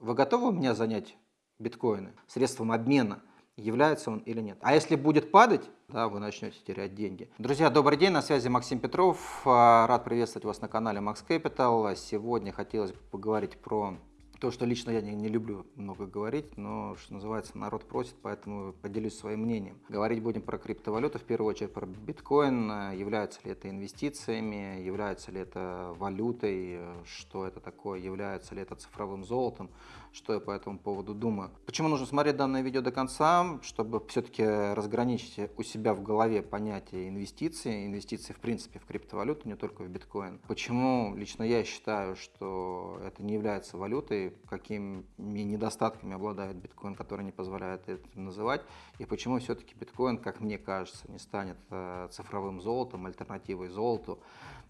Вы готовы меня занять биткоины средством обмена? является он или нет. А если будет падать, да, вы начнете терять деньги. Друзья, добрый день, на связи Максим Петров. А, рад приветствовать вас на канале Max Capital. Сегодня хотелось бы поговорить про то, что лично я не, не люблю много говорить, но, что называется, народ просит, поэтому поделюсь своим мнением. Говорить будем про криптовалюту, в первую очередь про биткоин. Является ли это инвестициями, является ли это валютой, что это такое, является ли это цифровым золотом, что я по этому поводу думаю. Почему нужно смотреть данное видео до конца, чтобы все-таки разграничить у себя в голове понятие инвестиции, инвестиции в принципе в криптовалюту, не только в биткоин. Почему лично я считаю, что это не является валютой, какими недостатками обладает биткоин, который не позволяет это называть, и почему все-таки биткоин, как мне кажется, не станет э, цифровым золотом, альтернативой золоту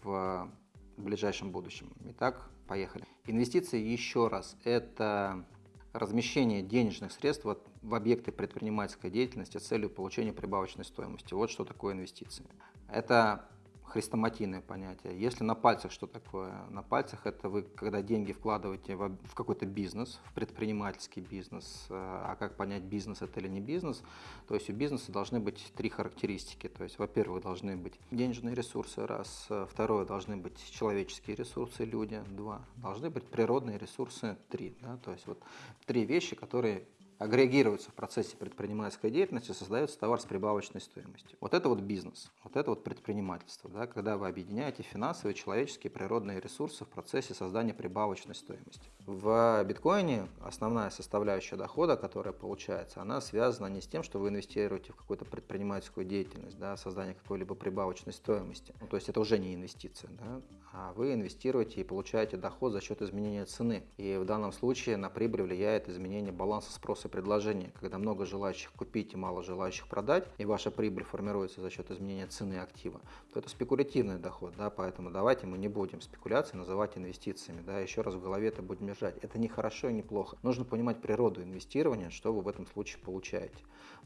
в ближайшем будущем. Итак, поехали. Инвестиции, еще раз, это размещение денежных средств в объекты предпринимательской деятельности с целью получения прибавочной стоимости. Вот что такое инвестиции. Это хрестоматийное понятие. Если на пальцах что такое? На пальцах это вы, когда деньги вкладываете в, какой-то бизнес, в предпринимательский бизнес. Э, а как понять, бизнес это или не бизнес? То есть у бизнеса должны быть три характеристики. То есть, во-первых, должны быть денежные ресурсы, раз. Второе, должны быть человеческие ресурсы, люди, два. Должны быть природные ресурсы, три. Да? То есть вот три вещи, которые агрегируются в процессе предпринимательской деятельности, создается товар с прибавочной стоимостью. Вот это вот бизнес, вот это вот предпринимательство, да, когда вы объединяете финансовые, человеческие, природные ресурсы в процессе создания прибавочной стоимости. В биткоине основная составляющая дохода, которая получается, она связана не с тем, что вы инвестируете в какую-то предпринимательскую деятельность, да, создание какой-либо прибавочной стоимости. Ну, то есть это уже не инвестиция, да, а вы инвестируете и получаете доход за счет изменения цены. И в данном случае на прибыль влияет изменение баланса спроса предложения, когда много желающих купить и мало желающих продать, и ваша прибыль формируется за счет изменения цены актива, то это спекулятивный доход, да, поэтому давайте мы не будем спекуляции называть инвестициями, да, еще раз в голове это будем держать. Это не хорошо и не плохо. Нужно понимать природу инвестирования, что вы в этом случае получаете.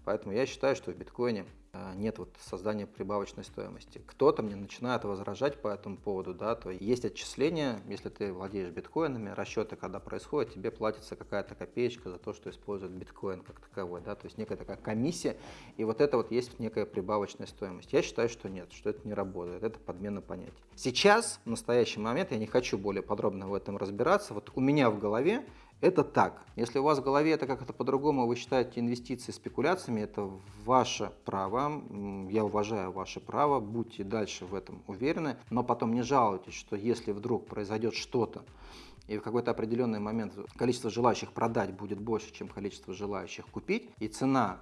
Поэтому я считаю, что в биткоине а, нет вот создания прибавочной стоимости. Кто-то мне начинает возражать по этому поводу, да, то есть отчисления, если ты владеешь биткоинами, расчеты, когда происходят, тебе платится какая-то копеечка за то, что используют биткоин как таковой, да, то есть некая такая комиссия, и вот это вот есть некая прибавочная стоимость. Я считаю, что нет, что это не работает, это подмена понятий. Сейчас, в настоящий момент, я не хочу более подробно в этом разбираться, вот у меня в голове это так. Если у вас в голове это как-то по-другому, вы считаете инвестиции спекуляциями, это ваше право. Я уважаю ваше право, будьте дальше в этом уверены, но потом не жалуйтесь, что если вдруг произойдет что-то, и в какой-то определенный момент количество желающих продать будет больше, чем количество желающих купить, и цена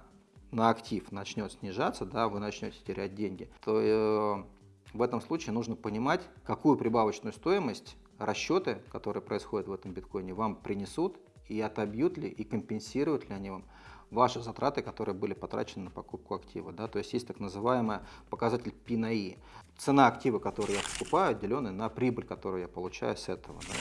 на актив начнет снижаться, да, вы начнете терять деньги, то э, в этом случае нужно понимать, какую прибавочную стоимость расчеты, которые происходят в этом биткоине, вам принесут и отобьют ли, и компенсируют ли они вам ваши затраты, которые были потрачены на покупку актива. Да? То есть есть так называемый показатель P на I. Цена актива, который я покупаю, деленная на прибыль, которую я получаю с этого. Да?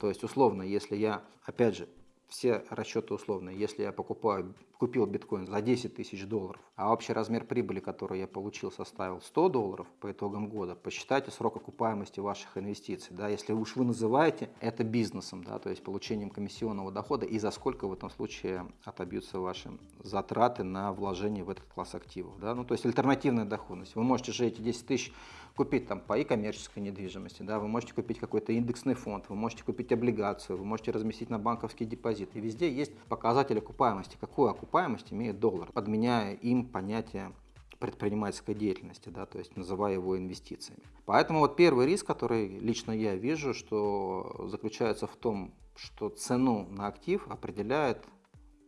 То есть условно, если я, опять же, все расчеты условные. Если я покупаю, купил биткоин за 10 тысяч долларов, а общий размер прибыли, который я получил, составил 100 долларов по итогам года, посчитайте срок окупаемости ваших инвестиций. Да, если уж вы называете это бизнесом, да, то есть получением комиссионного дохода, и за сколько в этом случае отобьются ваши затраты на вложение в этот класс активов. Да? Ну, то есть альтернативная доходность. Вы можете же эти 10 тысяч купить там по и коммерческой недвижимости, да, вы можете купить какой-то индексный фонд, вы можете купить облигацию, вы можете разместить на банковский депозит. И везде есть показатель окупаемости. Какую окупаемость имеет доллар, подменяя им понятие предпринимательской деятельности, да, то есть называя его инвестициями. Поэтому вот первый риск, который лично я вижу, что заключается в том, что цену на актив определяет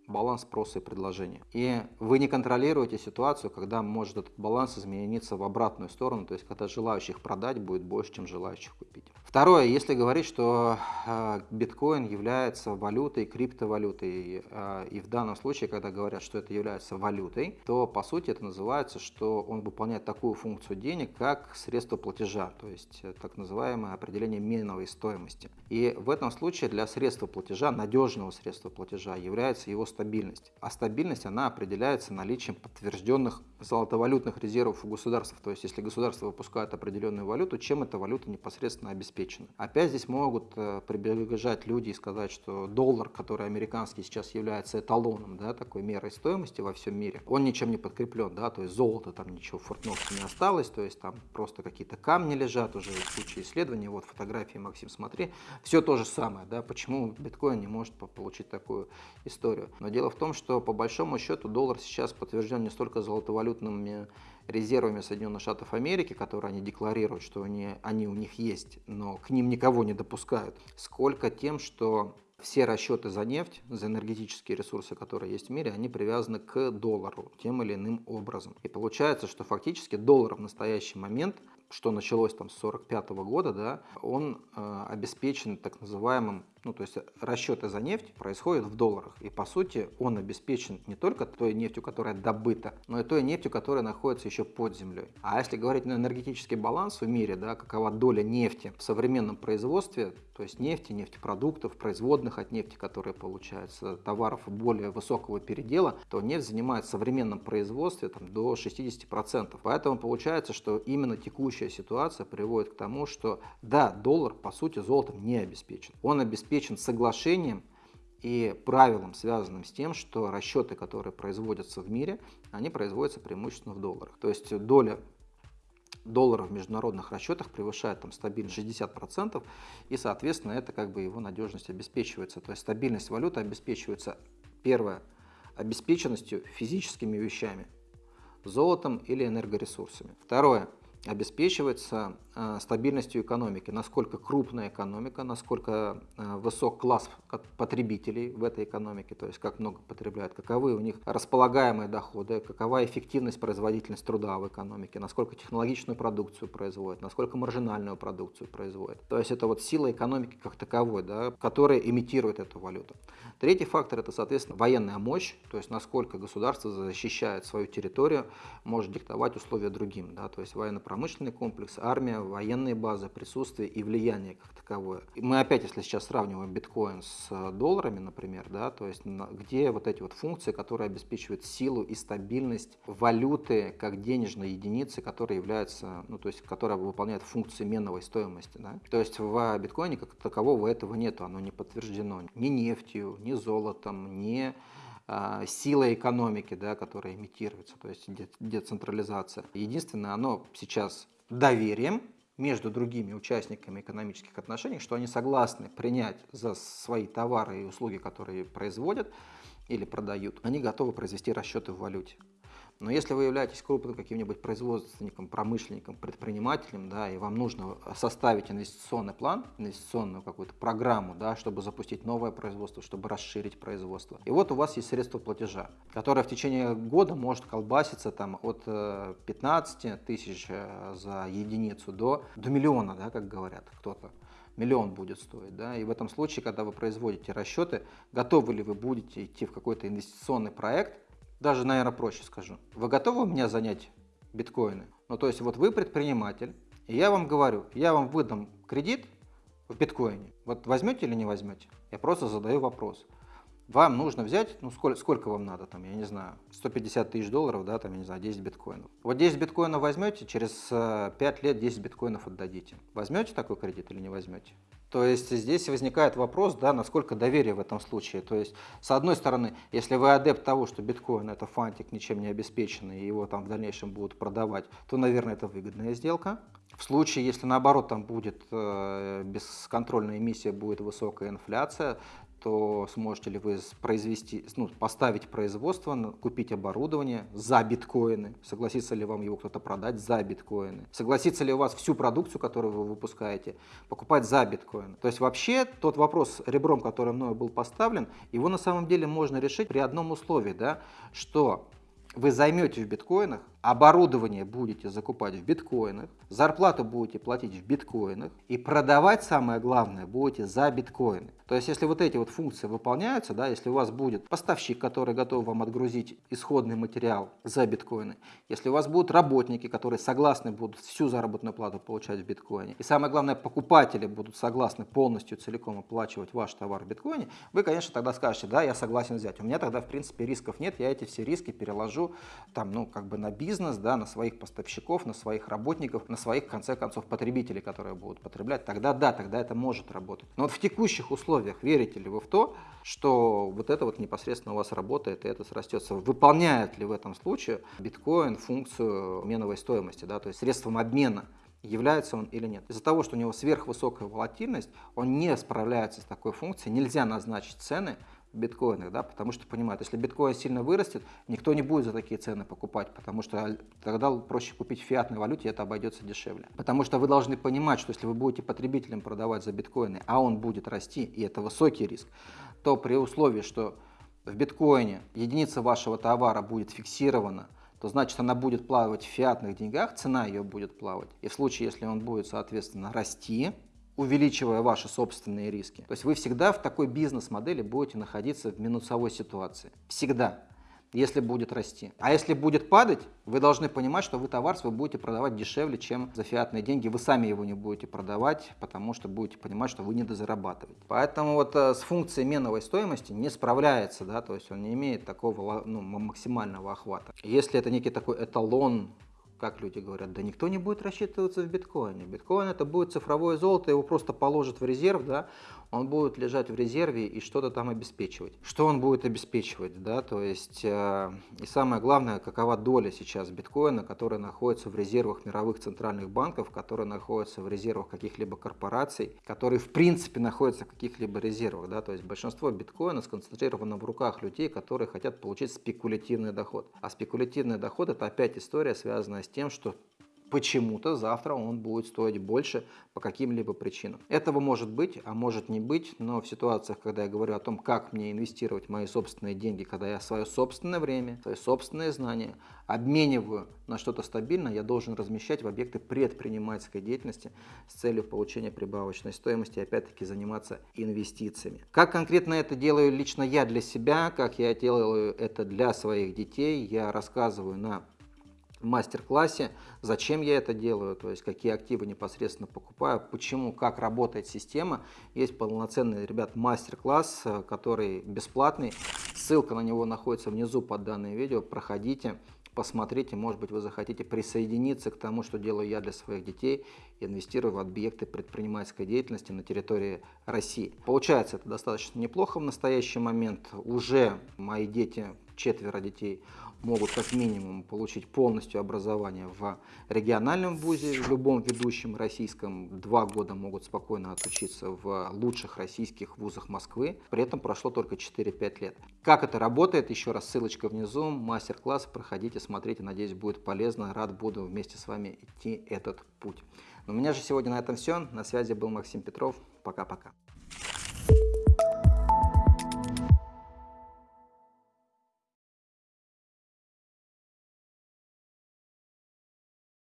баланс спроса и предложения. И вы не контролируете ситуацию, когда может этот баланс измениться в обратную сторону, то есть когда желающих продать будет больше, чем желающих купить. Второе, если говорить, что э, биткоин является валютой, криптовалютой, э, и в данном случае, когда говорят, что это является валютой, то по сути это называется, что он выполняет такую функцию денег, как средство платежа, то есть э, так называемое определение миновой стоимости. И в этом случае для средства платежа, надежного средства платежа, является его стабильность. А стабильность, она определяется наличием подтвержденных золотовалютных резервов у государства. То есть, если государство выпускает определенную валюту, чем эта валюта непосредственно обеспечена? Обеспечены. Опять здесь могут э, прибежать люди и сказать, что доллар, который американский сейчас является эталоном, да, такой мерой стоимости во всем мире, он ничем не подкреплен, да, то есть золото там ничего в Фортноксе не осталось, то есть там просто какие-то камни лежат уже в случае исследования, вот фотографии, Максим, смотри, все то же самое, да, почему биткоин не может получить такую историю. Но дело в том, что по большому счету доллар сейчас подтвержден не столько золотовалютными резервами Соединенных Штатов Америки, которые они декларируют, что они, они у них есть, но к ним никого не допускают, сколько тем, что все расчеты за нефть, за энергетические ресурсы, которые есть в мире, они привязаны к доллару тем или иным образом. И получается, что фактически доллар в настоящий момент, что началось там с 1945 года, да, он э, обеспечен так называемым ну, то есть расчеты за нефть происходят в долларах. И по сути он обеспечен не только той нефтью, которая добыта, но и той нефтью, которая находится еще под землей. А если говорить на энергетический баланс в мире, да, какова доля нефти в современном производстве, то есть нефти, нефтепродуктов, производных от нефти, которые получаются, товаров более высокого передела, то нефть занимает в современном производстве там, до 60%. Поэтому получается, что именно текущая ситуация приводит к тому, что да, доллар по сути золотом не обеспечен. Он обеспечен обеспечен соглашением и правилом, связанным с тем, что расчеты, которые производятся в мире, они производятся преимущественно в долларах. То есть доля доллара в международных расчетах превышает там стабильно 60%, и, соответственно, это как бы его надежность обеспечивается. То есть стабильность валюты обеспечивается, первое, обеспеченностью физическими вещами, золотом или энергоресурсами. Второе, обеспечивается стабильностью экономики, насколько крупная экономика, насколько э, высок класс потребителей в этой экономике, то есть как много потребляют, каковы у них располагаемые доходы, какова эффективность, производительность труда в экономике, насколько технологичную продукцию производят, насколько маржинальную продукцию производят. То есть это вот сила экономики как таковой, да, которая имитирует эту валюту. Третий фактор это, соответственно, военная мощь, то есть насколько государство защищает свою территорию, может диктовать условия другим, да, то есть военно-промышленная промышленный комплекс, армия, военные базы, присутствие и влияние как таковое. Мы опять, если сейчас сравниваем биткоин с э, долларами, например, да, то есть где вот эти вот функции, которые обеспечивают силу и стабильность валюты как денежной единицы, которая является, ну то есть которая выполняет функции меновой стоимости. Да? То есть в биткоине как такового этого нету, оно не подтверждено ни нефтью, ни золотом, ни а, сила экономики, да, которая имитируется, то есть децентрализация. Единственное, оно сейчас доверием между другими участниками экономических отношений, что они согласны принять за свои товары и услуги, которые производят или продают, они готовы произвести расчеты в валюте. Но если вы являетесь крупным каким-нибудь производственником, промышленником, предпринимателем, да, и вам нужно составить инвестиционный план, инвестиционную какую-то программу, да, чтобы запустить новое производство, чтобы расширить производство. И вот у вас есть средство платежа, которое в течение года может колбаситься там, от 15 э, тысяч э, за единицу до, до миллиона, да, как говорят кто-то миллион будет стоить. Да? И в этом случае, когда вы производите расчеты, готовы ли вы будете идти в какой-то инвестиционный проект, даже, наверное, проще скажу. Вы готовы у меня занять биткоины? Ну, то есть, вот вы предприниматель, и я вам говорю, я вам выдам кредит в биткоине. Вот возьмете или не возьмете? Я просто задаю вопрос. Вам нужно взять, ну сколько, сколько вам надо, там, я не знаю, 150 тысяч долларов, да, там, я не знаю, 10 биткоинов. Вот 10 биткоинов возьмете, через 5 э, лет 10 биткоинов отдадите. Возьмете такой кредит или не возьмете? То есть здесь возникает вопрос, да, насколько доверие в этом случае. То есть, с одной стороны, если вы адепт того, что биткоин это фантик, ничем не обеспеченный, и его там в дальнейшем будут продавать, то, наверное, это выгодная сделка. В случае, если наоборот там будет э, бесконтрольная эмиссия, будет высокая инфляция, то сможете ли вы произвести, ну, поставить производство, купить оборудование за биткоины, согласится ли вам его кто-то продать за биткоины, согласится ли у вас всю продукцию, которую вы выпускаете, покупать за биткоины. То есть вообще тот вопрос ребром, который мною был поставлен, его на самом деле можно решить при одном условии, да, что вы займете в биткоинах, оборудование будете закупать в биткоинах, зарплату будете платить в биткоинах и продавать, самое главное, будете за биткоины. То есть, если вот эти вот функции выполняются, да, если у вас будет поставщик, который готов вам отгрузить исходный материал за биткоины, если у вас будут работники, которые согласны будут всю заработную плату получать в биткоине, и самое главное, покупатели будут согласны полностью, целиком оплачивать ваш товар в биткоине, вы, конечно, тогда скажете, да, я согласен взять. У меня тогда, в принципе, рисков нет, я эти все риски переложу там, ну, как бы на бизнес, бизнес, да, на своих поставщиков, на своих работников, на своих, в конце концов, потребителей, которые будут потреблять, тогда да, тогда это может работать. Но вот в текущих условиях верите ли вы в то, что вот это вот непосредственно у вас работает и это срастется? Выполняет ли в этом случае биткоин функцию меновой стоимости, да, то есть средством обмена является он или нет. Из-за того, что у него сверхвысокая волатильность, он не справляется с такой функцией, нельзя назначить цены биткоинах, да, потому что понимают, если биткоин сильно вырастет, никто не будет за такие цены покупать, потому что тогда проще купить в фиатной валюте, и это обойдется дешевле. Потому что вы должны понимать, что если вы будете потребителям продавать за биткоины, а он будет расти, и это высокий риск, то при условии, что в биткоине единица вашего товара будет фиксирована то значит она будет плавать в фиатных деньгах, цена ее будет плавать. И в случае, если он будет, соответственно, расти, увеличивая ваши собственные риски. То есть вы всегда в такой бизнес-модели будете находиться в минусовой ситуации. Всегда если будет расти. А если будет падать, вы должны понимать, что вы товар свой будете продавать дешевле, чем за фиатные деньги. Вы сами его не будете продавать, потому что будете понимать, что вы не дозарабатываете. Поэтому вот э, с функцией меновой стоимости не справляется, да, то есть он не имеет такого ну, максимального охвата. Если это некий такой эталон как люди говорят, да никто не будет рассчитываться в биткоине. Биткоин это будет цифровое золото, его просто положат в резерв, да, он будет лежать в резерве и что-то там обеспечивать. Что он будет обеспечивать, да, то есть, э, и самое главное, какова доля сейчас биткоина, которая находится в резервах мировых центральных банков, которая находится в резервах каких-либо корпораций, которые в принципе находятся в каких-либо резервах, да, то есть большинство биткоина сконцентрировано в руках людей, которые хотят получить спекулятивный доход. А спекулятивный доход это опять история, связанная с тем, что почему-то завтра он будет стоить больше по каким-либо причинам. Этого может быть, а может не быть, но в ситуациях, когда я говорю о том, как мне инвестировать мои собственные деньги, когда я свое собственное время, свои собственные знания обмениваю на что-то стабильное, я должен размещать в объекты предпринимательской деятельности с целью получения прибавочной стоимости и опять-таки заниматься инвестициями. Как конкретно это делаю лично я для себя, как я делаю это для своих детей, я рассказываю на мастер-классе, зачем я это делаю, то есть какие активы непосредственно покупаю, почему, как работает система. Есть полноценный, ребят, мастер-класс, э, который бесплатный. Ссылка на него находится внизу под данным видео. Проходите, посмотрите, может быть, вы захотите присоединиться к тому, что делаю я для своих детей, инвестирую в объекты предпринимательской деятельности на территории России. Получается это достаточно неплохо в настоящий момент. Уже мои дети, четверо детей, могут как минимум получить полностью образование в региональном вузе, в любом ведущем российском. Два года могут спокойно отучиться в лучших российских вузах Москвы. При этом прошло только 4-5 лет. Как это работает? Еще раз ссылочка внизу. Мастер-класс. Проходите, смотрите. Надеюсь, будет полезно. Рад буду вместе с вами идти этот путь. У меня же сегодня на этом все. На связи был Максим Петров. Пока-пока.